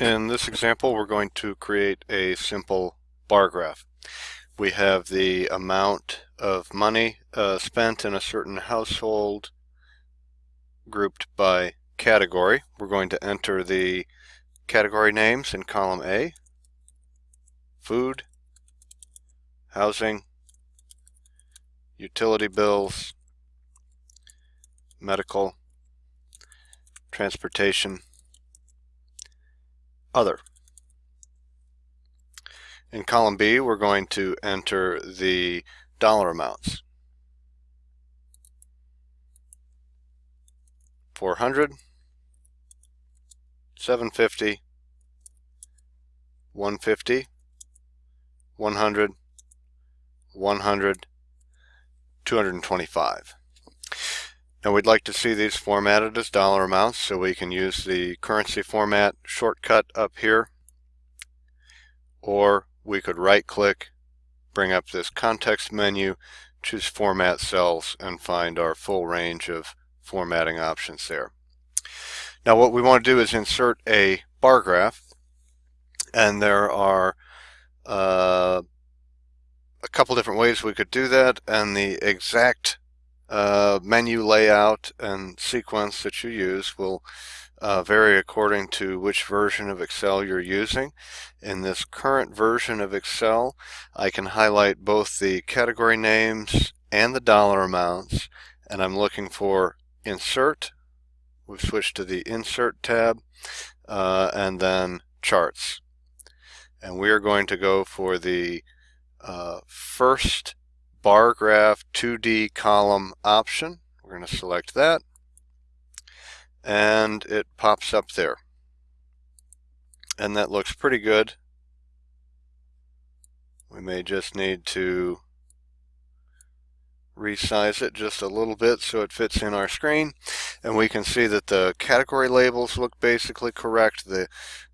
In this example, we're going to create a simple bar graph. We have the amount of money uh, spent in a certain household grouped by category. We're going to enter the category names in column A, food, housing, utility bills, medical, transportation, other. In column B, we're going to enter the dollar amounts. 400, 750, 150, 100, 100, 225. Now we'd like to see these formatted as dollar amounts so we can use the currency format shortcut up here or we could right click bring up this context menu choose format cells and find our full range of formatting options there. Now what we want to do is insert a bar graph and there are uh, a couple different ways we could do that and the exact uh, menu layout and sequence that you use will uh, vary according to which version of Excel you're using. In this current version of Excel, I can highlight both the category names and the dollar amounts, and I'm looking for Insert. We've switched to the Insert tab, uh, and then Charts. And we are going to go for the uh, first bar graph 2D column option. We're going to select that and it pops up there. And that looks pretty good. We may just need to resize it just a little bit so it fits in our screen. And we can see that the category labels look basically correct. The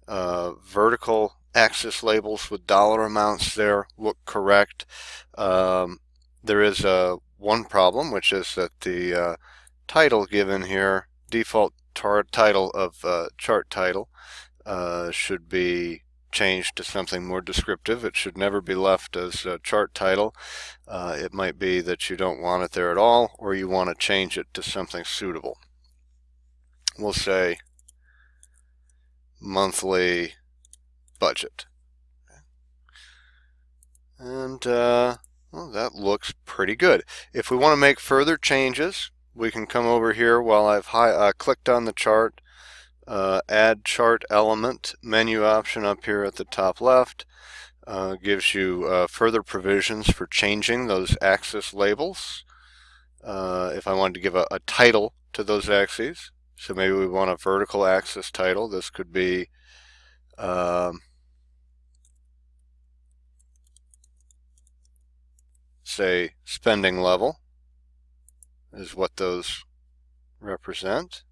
uh, vertical axis labels with dollar amounts there look correct. Um, there is uh, one problem, which is that the uh, title given here, default title of uh, chart title, uh, should be changed to something more descriptive. It should never be left as a chart title. Uh, it might be that you don't want it there at all, or you want to change it to something suitable. We'll say monthly budget. And uh, well, that looks pretty good. If we want to make further changes, we can come over here while I've high, uh, clicked on the chart, uh, add chart element menu option up here at the top left. Uh, gives you uh, further provisions for changing those axis labels. Uh, if I wanted to give a, a, title to those axes, so maybe we want a vertical axis title, this could be um, say spending level is what those represent.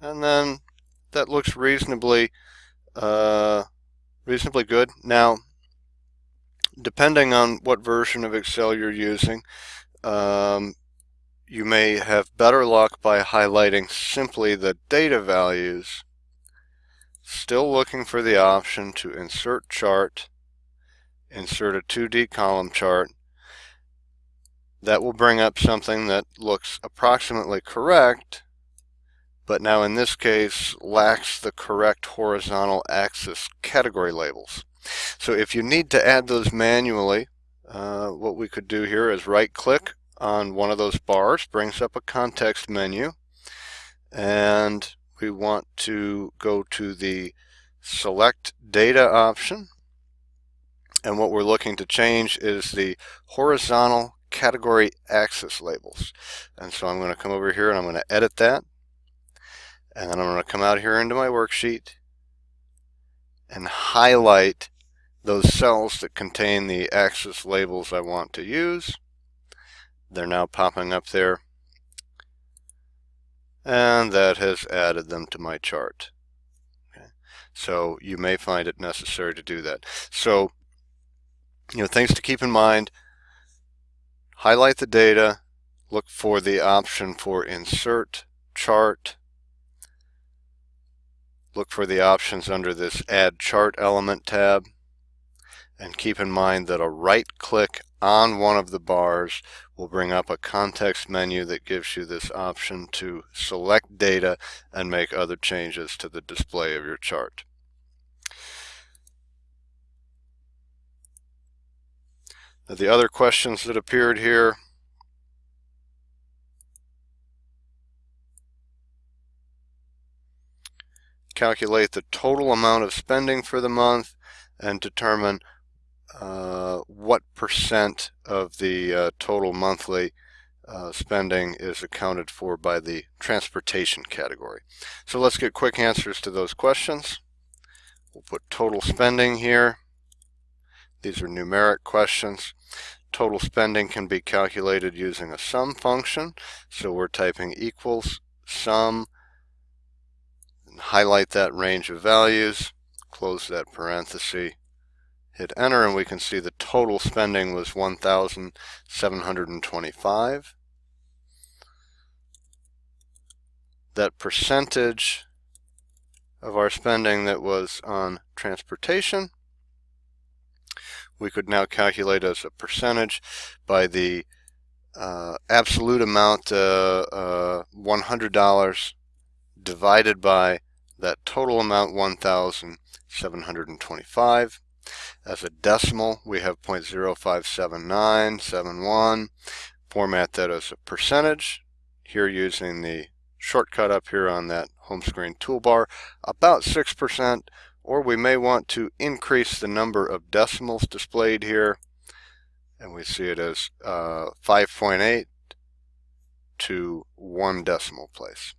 And then that looks reasonably uh, reasonably good. Now, depending on what version of Excel you're using, um, you may have better luck by highlighting simply the data values, still looking for the option to insert chart, insert a 2D column chart. That will bring up something that looks approximately correct, but now in this case lacks the correct horizontal axis category labels. So if you need to add those manually, uh, what we could do here is right click on one of those bars brings up a context menu and we want to go to the select data option. And what we're looking to change is the horizontal category axis labels. And so I'm going to come over here and I'm going to edit that. And then I'm going to come out here into my worksheet and highlight those cells that contain the axis labels I want to use they're now popping up there. And that has added them to my chart. Okay. So you may find it necessary to do that. So you know, things to keep in mind. Highlight the data, look for the option for insert chart. Look for the options under this add chart element tab. And keep in mind that a right click on one of the bars will bring up a context menu that gives you this option to select data and make other changes to the display of your chart. The other questions that appeared here calculate the total amount of spending for the month and determine uh, what percent of the uh, total monthly uh, spending is accounted for by the transportation category. So let's get quick answers to those questions. We'll put total spending here. These are numeric questions. Total spending can be calculated using a sum function. So we're typing equals sum, and highlight that range of values, close that parenthesis, hit enter and we can see the total spending was 1,725. That percentage of our spending that was on transportation we could now calculate as a percentage by the uh, absolute amount uh, uh, $100 divided by that total amount 1,725 as a decimal, we have 0.057971. Format that as a percentage. Here using the shortcut up here on that home screen toolbar, about 6%, or we may want to increase the number of decimals displayed here. And we see it as uh, 5.8 to one decimal place.